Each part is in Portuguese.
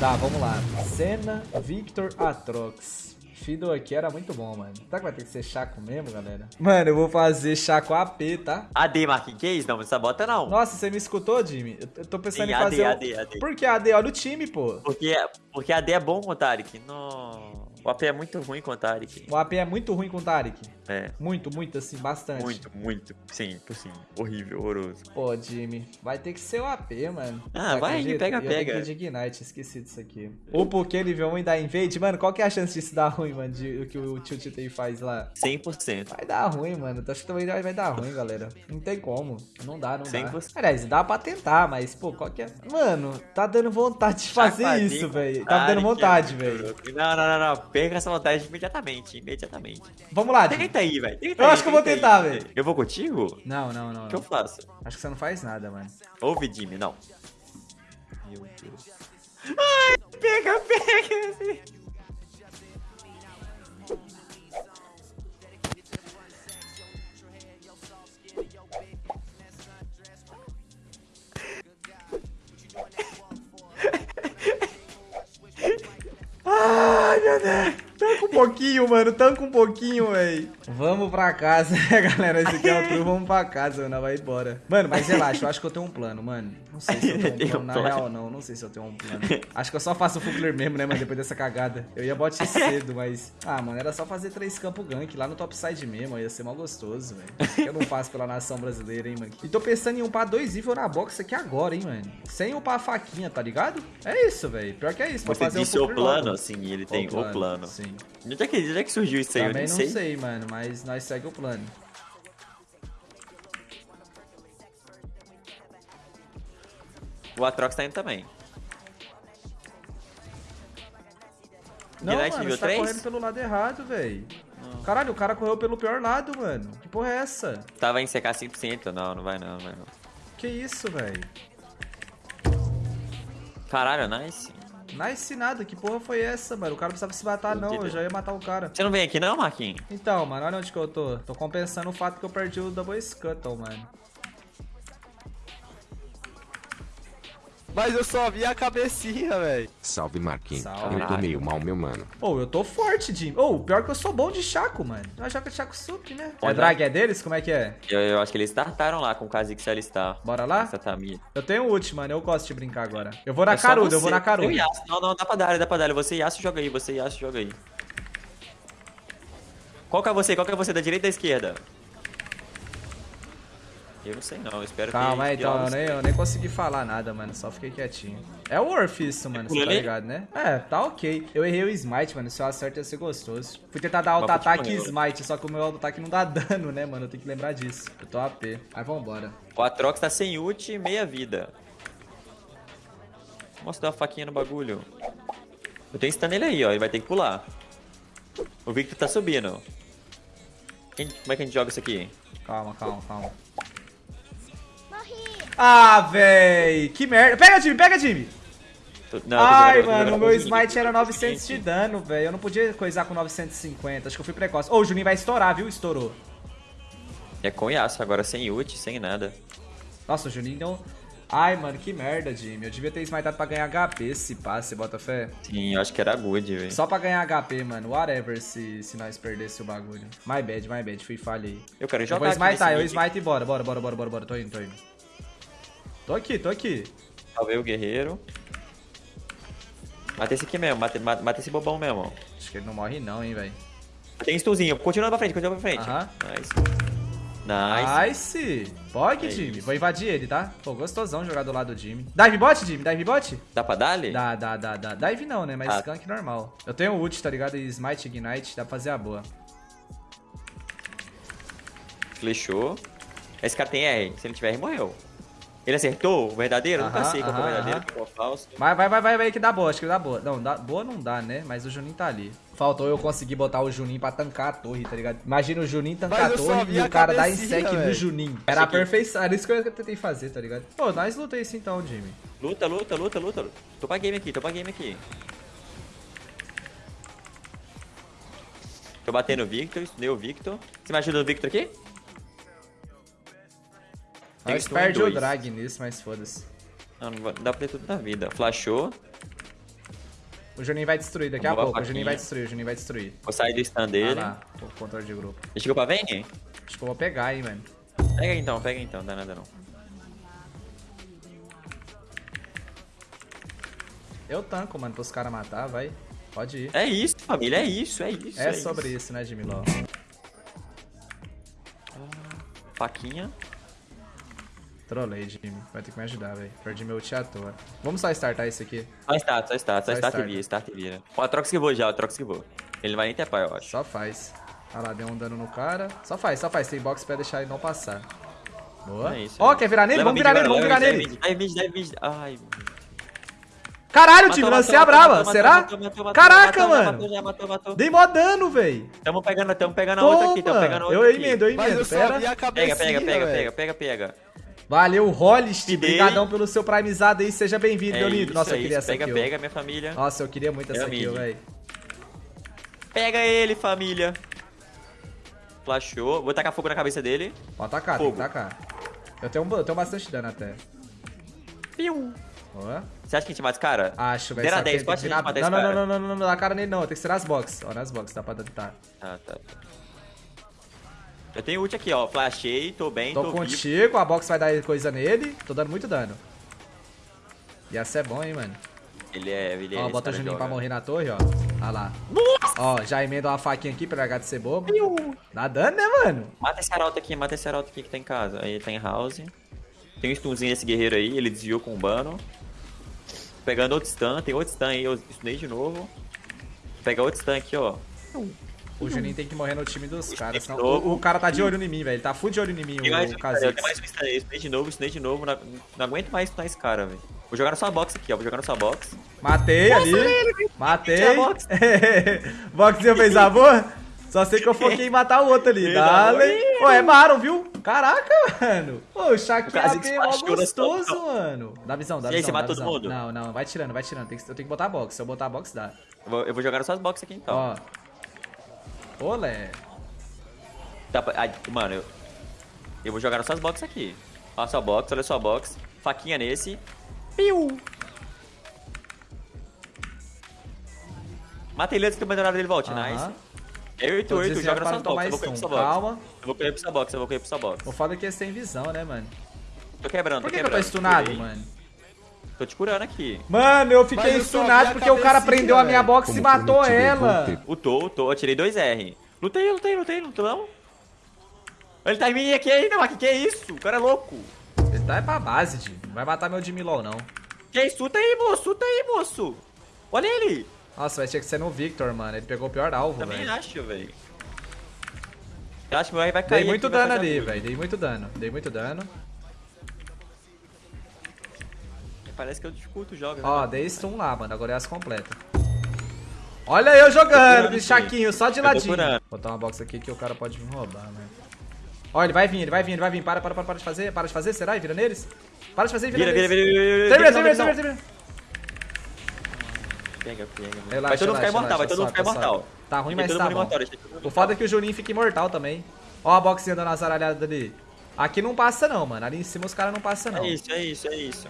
Tá, vamos lá. Senna, Victor, Atrox. Fiddle aqui era muito bom, mano. Será que vai ter que ser Chaco mesmo, galera? Mano, eu vou fazer Chaco AP, tá? AD, Marquinhos, que isso? Não, essa bota não. Nossa, você me escutou, Jimmy? Eu tô pensando Sim, em AD, fazer... o- AD, AD. Por que AD? Olha o time, pô. Porque, porque AD é bom Tarek. No... O AP é muito ruim com o Tarek. O AP é muito ruim com o Tarek. É, Muito, muito, assim, bastante. muito, muito. Sim, por sim. Horrível, horroroso. Pô, Jimmy, vai ter que ser o AP, mano. Ah, vai, acredita? pega, eu pega. de Ignite, esqueci disso aqui. O Poké nível 1 e da Invade, mano, qual que é a chance disso dar ruim, mano, de, o que o Tio Titei faz lá? 100%. Vai dar ruim, mano. Acho que também vai dar ruim, galera. Não tem como. Não dá, não dá. 100%. Aliás, dá pra tentar, mas, pô, qual que é? Mano, tá dando vontade de fazer isso, velho. Tá me dando vontade, é velho. Não, não, não, não. Perca essa vontade imediatamente, imediatamente. Vamos lá. Tenta aí, velho. Eu aí, acho que eu vou tentar, tenta velho. Eu vou contigo? O Não, não, não. que eu faço? Acho que você não faz nada, mano. Ouve, Jimmy, não. Meu Deus. Ai, pega, pega. Deus. Tanca um pouquinho, mano. Tanca um pouquinho, véi. Vamos pra casa, galera. Esse aqui é o tour. Vamos pra casa, mano. Vai embora. Mano, mas relaxa. Eu acho que eu tenho um plano, mano. Não sei se eu tenho um plano. Na plano? real, não. Não sei se eu tenho um plano. Acho que eu só faço o Fugler mesmo, né, mano? Depois dessa cagada. Eu ia bot cedo, mas... Ah, mano. Era só fazer três campos gank lá no topside mesmo. Ia ser mal gostoso, velho. Eu não faço pela nação brasileira, hein, mano. E tô pensando em upar dois níveis na box aqui agora, hein, mano. Sem upar a faquinha, tá ligado? É isso, velho. Pior que é isso. pra Você fazer disse o Fugler plano, logo. assim, ele tem o plano. Sim. Onde é que, onde é que surgiu isso aí? Eu Também nem não sei. sei. mano, mas nós segue o plano. O Atrox tá indo também. Não, Ignite mano, você tá 3? correndo pelo lado errado, velho. Caralho, o cara correu pelo pior lado, mano. Que porra é essa? Tava em CK 100%. Não, não vai não, não vai não. Que isso, velho? Caralho, nice. Nice nada, que porra foi essa, mano? O cara não precisava se matar, não. Eu já ia matar o cara. Você não vem aqui não, Marquinhos? Então, mano, olha onde que eu tô. Tô compensando o fato que eu perdi o Double Scuttle, mano. Mas eu só vi a cabecinha, velho. Salve, Marquinhos. Salve. Eu tô meio mal, meu mano. Ô, eu tô forte, Jim. Ô, pior que eu sou bom de Chaco, mano. Eu jogo de Chaco Sup, né? É Olha. drag é deles? Como é que é? Eu, eu acho que eles startaram lá com o Kha'Zix alistar. Bora lá? Essa Tamir. Eu tenho ult, mano. Eu gosto de brincar agora. Eu vou na É caruda, eu vou na caruda. Eu e Yasuo. Não, não, dá pra dar, dá pra dar. Você e Yasuo joga aí, você e Yasuo joga aí. Qual que é você? Qual que é você? Da direita ou da esquerda? Eu não sei não, eu espero Calma que... aí, que então, eu nem, eu nem consegui falar nada, mano, só fiquei quietinho. É o Worth isso, mano, você tá ligado, né? É, tá ok. Eu errei o Smite, mano, se eu acerto ia ser gostoso. Fui tentar dar auto-ataque e. Smite, só que o meu auto-ataque não dá dano, né, mano, eu tenho que lembrar disso. Eu tô AP. Aí vambora. O Atrox tá sem ult e meia vida. Mostra dar uma faquinha no bagulho. Eu tenho stun nele aí, ó, ele vai ter que pular. O Victor tá subindo. Quem- como é que a gente joga isso aqui? Calma, calma, calma. Ah, véi, que merda. Pega, Jimmy, pega, Jimmy. Tô- não, eu Ai, jogando- mano, o meu. Smite era 900 de dano, velho. Eu não podia coisar com 950, acho que eu fui precoce. Ô, o Juninho vai estourar, viu? Estourou. É com Yasuo agora, sem ult, sem nada. Nossa, o Juninho deu... Ai, mano, que merda, Jimmy. Eu devia ter smitado pra ganhar HP, se você bota fé. Sim, eu acho que era good, velho. Só pra ganhar HP, mano. Whatever se, se nós perdesse o bagulho. My bad, my bad. Fui falha aí. Eu quero Eu jogar vou aqui smitar, eu smite e bora. Bora, bora, bora, bora, bora. Tô indo, tô indo. Tô aqui, tô aqui. Salvei o guerreiro. Mata esse aqui mesmo, mata, mata, mata esse bobão mesmo. Acho que ele não morre não, hein, velho. Tem stunzinho, continua pra frente, continua pra frente. Aham. Nice. Nice. Nice. Pog, É Jimmy. Vou invadir ele, tá? Pô, gostosão jogar do lado do Jimmy. Dive bot, Jimmy? Dive bot? Dá pra dar ali? Dá, dá, dá, dá. Dive não, né? Mas Ah. skunk normal. Eu tenho ult, tá ligado? E smite, ignite, dá pra fazer a boa. Flechou. Esse cara tem R, se ele tiver R, morreu. Ele acertou o verdadeiro? Eu Nunca sei qual é o verdadeiro, aham. qual é o falso. Vai, vai, vai, vai, vai que dá boa, acho que dá boa. Não, dá, boa não dá, né? Mas o Juninho tá ali. Faltou eu conseguir botar o Juninho pra tancar a torre, tá ligado? Imagina o Juninho tancar Mas a eu só torre vi e a o cara dar cabecinha, insec no. Juninho. Era a perfeição, era isso que eu tentei fazer, tá ligado? Pô, nós luta isso então, Jimmy. Luta, luta, luta, luta. Tô pra game aqui, tô pra game aqui. Tô batendo o Victor, deu o Victor. Você me ajuda no Victor aqui? Tem em perde o drag nisso, mas foda-se. Não, não vai- dá pra ter tudo na vida. Flashou. O Juninho vai destruir daqui a pouco. O Juninho faquinha. vai destruir, o Juninho vai destruir. Vou sair do stand Ah dele. lá, o controle de grupo. Ele chegou pra Vayne? Acho que eu vou pegar, hein, mano. Pega então, pega então, não dá nada não. Eu tanco, mano, pros caras matar, vai. Pode ir. É isso, família, é isso, é isso. É sobre isso, né, Jimiló? Faquinha. Trolei, Jimmy. Vai ter que me ajudar, velho. Perdi meu ult à toa. Vamos só startar isso aqui. Só start, só start, só Só start e start. vira, start e vira. Ó, troca que vou já, troca que vou. Ele não vai nem tepar, eu acho. Só faz. Olha lá, deu um dano no cara. Só faz, só faz. Tem box pra deixar ele não passar. Boa. É isso, Ó, é. quer virar nele? Leva Vamos virar nele, vamos virar nele. Dai mid, dai mid. Ai, Caralho, Matou, time, matou, lancei a brava. matou, Será? matou, matou, matou, Caraca, mano. Matou, já matou, matou. Dei mó dano, véi. Tamo pegando, tamo pegando a outra aqui, tamo pegando a outra Eu aqui. emendo, eu Mas emendo. eu a Pega, pega, pega, velho. pega, pega, pega. Valeu, dei. Obrigadão pelo seu primezado aí. Seja bem-vindo, É Leonido. isso, Nossa, é eu queria isso. essa Pega, kill. pega, minha família. Nossa, eu queria muito essa kill, velho. Pega ele, família. Flashou. Vou tacar fogo na cabeça dele. Pode tacar, tem que Fogo. tacar. Eu tenho, eu tenho bastante dano até. Piu. Boa. Você acha que a gente mata esse cara? Acho, velho. Que 10, tem pode gente virar- matar Não, esse não, cara? não, não, não, não, não dá cara nele não. Tem que ser nas box. Ó, nas box, dá pra tentar. Tá, tá, tá. Eu tenho ult aqui, ó. Flashei, tô bem, Tô tô, vivo. contigo, a box vai dar coisa nele. Tô dando muito dano. E essa é bom, hein, mano. Ele é, ele é. Ó, bota o Juninho pra morrer na torre, ó. Olha lá. Ó, já emenda uma faquinha aqui pra LH de ser bobo. Dá dano, né, mano? Mata esse arauto aqui, mata esse arauto aqui que tá em casa. Aí ele tá em house. Tem um stunzinho desse guerreiro aí, ele desviou com o bano. Pegando outro stun, tem outro stun aí, eu stunei de novo. Pega outro stun aqui, ó. O Juninho tem que morrer no time dos caras. O, o cara tá de olho em mim, velho. Ele tá full de olho em mim, Tem mais o cara, eu Kha'Zix. tenho mais de novo, stunei de novo. Não, não aguento mais stunar esse cara, velho. Vou jogar na sua box aqui, ó. Vou jogar na sua box. Matei ali. Matei. Tira a box. Boxinho fez amor? Só sei que eu foquei em matar o outro ali. Dale. Pô, é Baron, viu? Caraca, mano. Pô, o Shaq Kha'Zix é mó gostoso, mano. Dá visão, dá E aí, visão. você mata todo visão. mundo? Não, não, vai tirando, vai tirando. Eu tenho que botar box. Se eu botar box, dá. Eu vou, eu vou jogar nas suas boxes aqui então. Ó. Olé. Tá, ai, mano, eu, eu vou jogar suas boxes aqui. Olha a sua box, olha a sua box. Faquinha nesse. Piu! Mata ele antes que o abandonado dele volte, Aham. nice. É 8, Tô 8, desviando joga tomar boxes. Eu vou correr pra stun. sua box. Calma. Eu vou correr pra sua box, eu vou correr pra sua box. O foda é que eles têm visão, né, mano? Tô quebrando, Por que, que eu tô stunado, mano? Tô te curando aqui. Mano, eu fiquei Mas eu só vi stunado a porque o cara prendeu a minha velho. box e Como matou eu vou ela. ter- Lutou, lutou, eu tirei 2R. Lutei, lutei, lutei, lutei não. Ele tá em mim aqui ainda, mas que que é isso? O cara é louco. Ele tá é pra base, Jimmy. Não vai matar meu Jimmy LOL, não. Que isso? Luta aí, moço, luta aí, moço. Olha ele. Nossa, vai ter que ser no Victor, mano. Ele pegou o pior alvo, Também velho. acho, velho. Eu acho que vai vai cair. Dei muito aqui, dano ali, velho. Dei muito dano. Dei muito dano. Parece que eu discuto jogos. né, Ó, dei stun lá, mano. Agora é as completa. Olha eu jogando, bichaquinho, só de ladinho. botar uma box aqui que o cara pode vir roubar, mano. Ó, ele vai vir, ele vai vir, ele vai vir. Para, para, para, para de fazer. Para de fazer, será? E vira neles? Para de fazer e vira, Vira, vira, neles. vira, vira, vira. Não, termina, não. termina. Pega, pega. Relaxa, Vai todo mundo ficar imortal, vai todo mundo ficar imortal. Tá ruim, mas tá bom. O foda é que o Juninho fica imortal também. Ó a boxinha dando as aralhadas ali. Aqui não passa não, mano. Ali em cima os caras não passam não. É isso, é isso, é isso.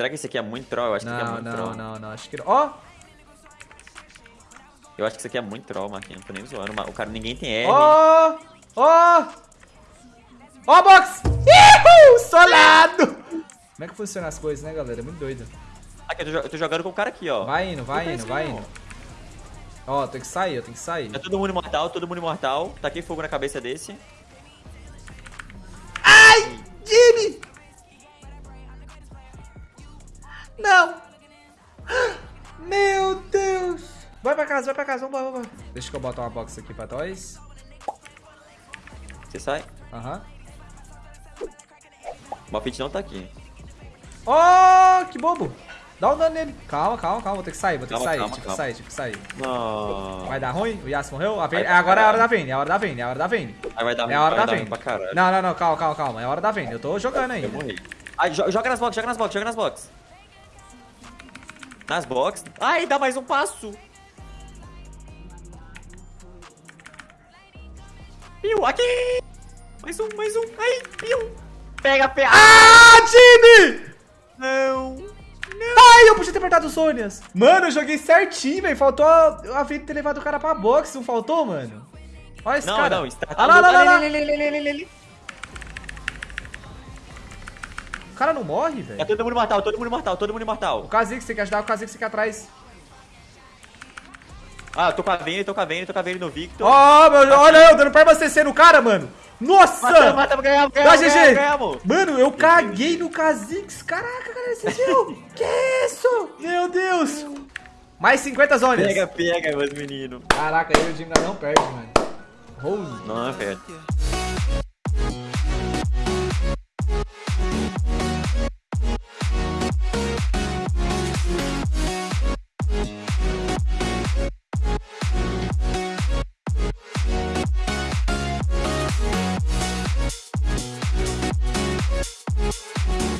Será que esse aqui é muito troll? Eu acho que esse aqui é Não, muito não, troll. não, não. Acho que. Ó! Eu acho que isso aqui é muito troll, Marquinhos. Não tô nem zoando. O cara, ninguém tem R. Ó! Ó! Ó box! Ihu! Solado! Como é que funciona as coisas, né, galera? É muito doido. Aqui, eu tô, eu tô jogando com o cara aqui, ó. Vai indo, vai Não indo, vai não. indo. Ó, tem que sair, eu tenho que sair. Tá todo mundo imortal, todo mundo imortal. Taquei fogo na cabeça desse. Ai! Jimmy! Não! Meu Deus! Vai pra casa, vai pra casa, vambora, vambora. Deixa que eu botar uma box aqui pra nós. Você sai. Aham. O Malfit não tá aqui. Oh, que bobo! Dá um dano nele. Calma, calma, calma. Vou ter que sair, vou ter que Calma, sair, calma, tive que calma. sair, tive que sair. Não. Vai dar ruim? O Yasuo morreu? A Vayne- Agora é a hora da Vayne, é a hora da Vayne, é a hora da Vayne. Aí vai dar É a hora vai da dar Vayne. ruim pra caralho. Não, não, não, calma, calma, calma. É a hora da Vayne. Eu tô jogando Eu ainda. morri. Ai, jo- joga nas boxes, joga nas boxes, joga nas boxes. Nas boxes. Ai, dá mais um passo. Piu, aqui. Mais um, mais um. Ai, piu. Pega, pega. Ah, time! Não. Ai, eu podia ter apertado o Sonias. Mano, eu joguei certinho, velho. Faltou a, a vida ter levado o cara pra boxe, não faltou, mano? Olha esse Não, cara. não, está- Ah, lá, lá, lá, lá. Ali, cara não morre, velho. todo mundo mortal, todo mundo mortal, todo mundo O mortal. Kha'Zix tem que ajudar, o Kha'Zix fica atrás. Ah, eu tô com a Vayne, tô com a Vayne, tô com a Vayne no Victor. Ó, meu, olha eu dando perma CC no cara, mano. Nossa! Matamos, matamos, ganhamos, Dá ganhamos, GG! ganhamos. Mano, eu caguei no Kha'Zix. Caraca, cara, você viu? que isso? Meu Deus. Mais 50 zonas. Pega, pega, meus meninos. Caraca, eu e o Jimmy não perde, mano. Rose. Não, velho.